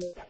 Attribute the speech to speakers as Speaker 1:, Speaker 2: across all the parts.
Speaker 1: Yeah.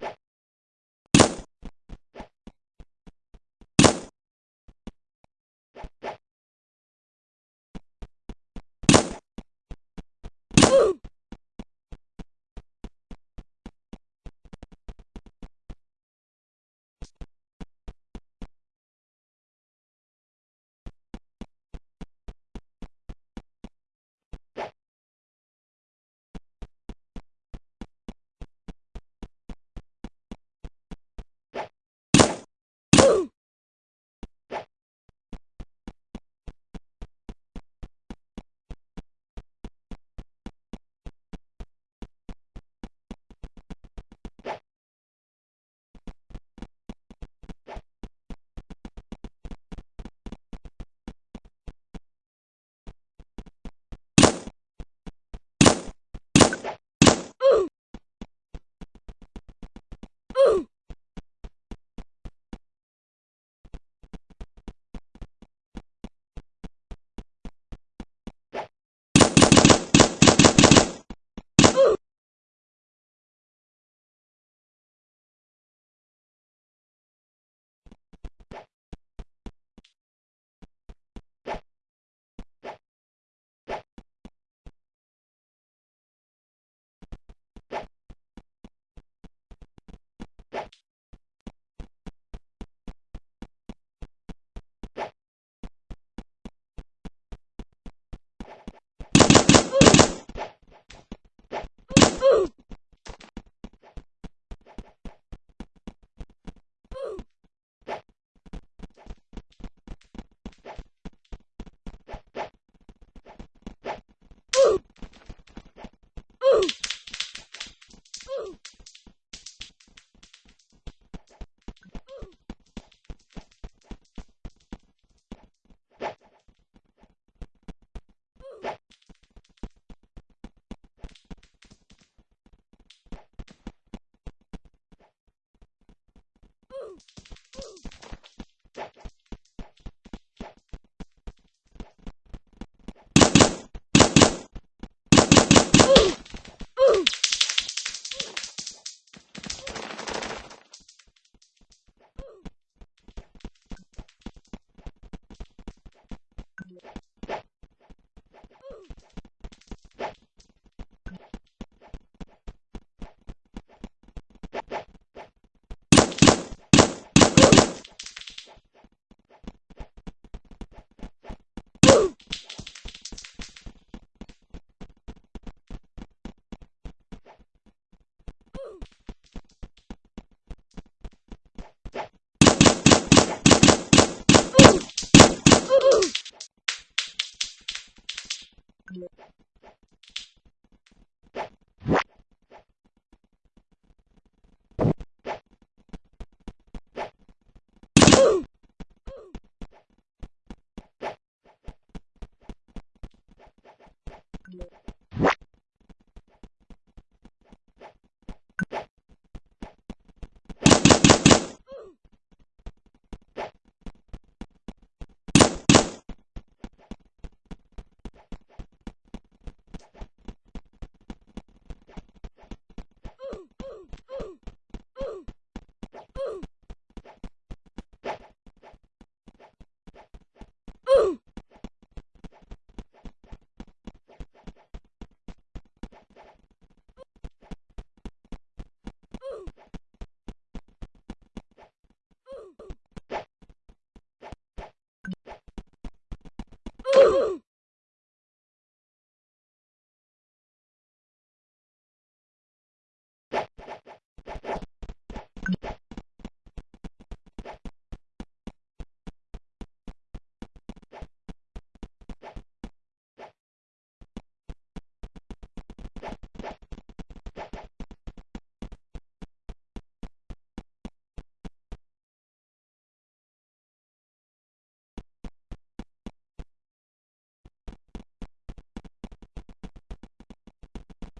Speaker 1: Yeah.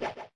Speaker 1: Yeah.